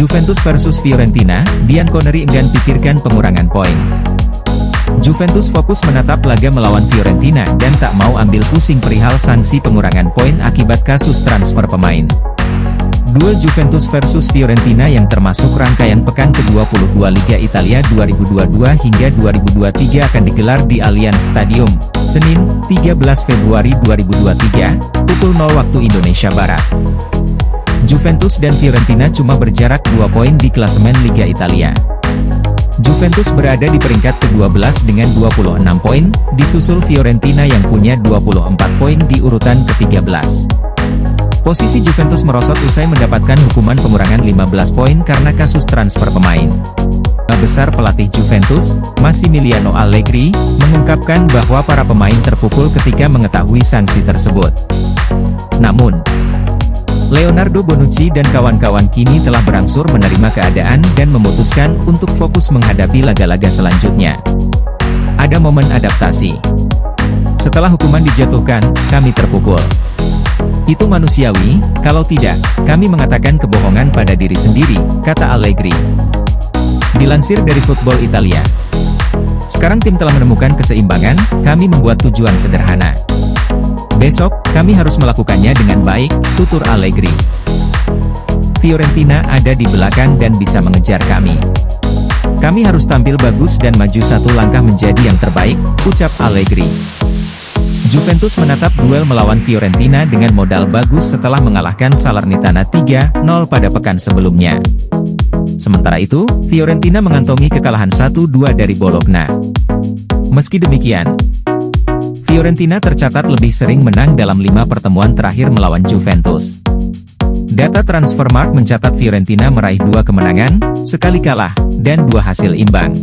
Juventus versus Fiorentina, Dian Connery enggan pikirkan pengurangan poin. Juventus fokus menatap laga melawan Fiorentina dan tak mau ambil pusing perihal sanksi pengurangan poin akibat kasus transfer pemain. Duel Juventus versus Fiorentina yang termasuk rangkaian pekan ke-22 Liga Italia 2022 hingga 2023 akan digelar di Allianz Stadium, Senin, 13 Februari 2023, pukul 0 waktu Indonesia Barat. Juventus dan Fiorentina cuma berjarak 2 poin di klasemen Liga Italia. Juventus berada di peringkat ke-12 dengan 26 poin, disusul Fiorentina yang punya 24 poin di urutan ke-13. Posisi Juventus merosot usai mendapatkan hukuman pengurangan 15 poin karena kasus transfer pemain. Besar pelatih Juventus, Massimiliano Allegri, mengungkapkan bahwa para pemain terpukul ketika mengetahui sanksi tersebut. Namun, Leonardo Bonucci dan kawan-kawan kini telah berangsur menerima keadaan dan memutuskan untuk fokus menghadapi laga-laga selanjutnya. Ada momen adaptasi. Setelah hukuman dijatuhkan, kami terpukul. Itu manusiawi, kalau tidak, kami mengatakan kebohongan pada diri sendiri, kata Allegri. Dilansir dari Football Italia. Sekarang tim telah menemukan keseimbangan, kami membuat tujuan sederhana. Besok, kami harus melakukannya dengan baik, tutur Allegri. Fiorentina ada di belakang dan bisa mengejar kami. Kami harus tampil bagus dan maju satu langkah menjadi yang terbaik, ucap Allegri. Juventus menatap duel melawan Fiorentina dengan modal bagus setelah mengalahkan Salernitana 3-0 pada pekan sebelumnya. Sementara itu, Fiorentina mengantongi kekalahan 1-2 dari Bologna. Meski demikian, Fiorentina tercatat lebih sering menang dalam lima pertemuan terakhir melawan Juventus. Data Transfermarkt mencatat Fiorentina meraih dua kemenangan, sekali kalah, dan dua hasil imbang.